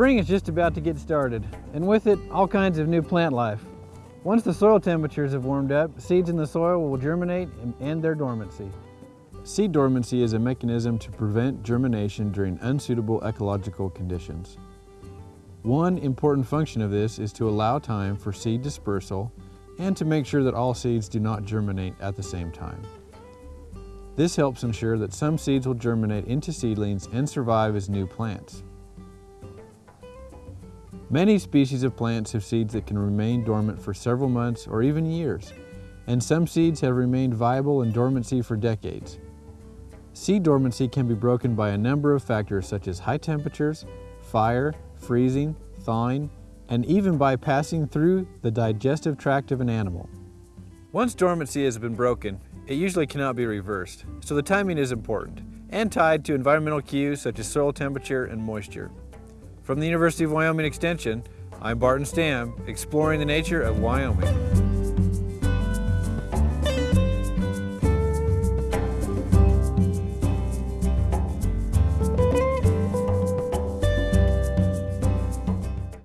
Spring is just about to get started, and with it, all kinds of new plant life. Once the soil temperatures have warmed up, seeds in the soil will germinate and end their dormancy. Seed dormancy is a mechanism to prevent germination during unsuitable ecological conditions. One important function of this is to allow time for seed dispersal and to make sure that all seeds do not germinate at the same time. This helps ensure that some seeds will germinate into seedlings and survive as new plants. Many species of plants have seeds that can remain dormant for several months or even years, and some seeds have remained viable in dormancy for decades. Seed dormancy can be broken by a number of factors such as high temperatures, fire, freezing, thawing, and even by passing through the digestive tract of an animal. Once dormancy has been broken, it usually cannot be reversed, so the timing is important, and tied to environmental cues such as soil temperature and moisture. From the University of Wyoming Extension, I'm Barton Stam, exploring the nature of Wyoming.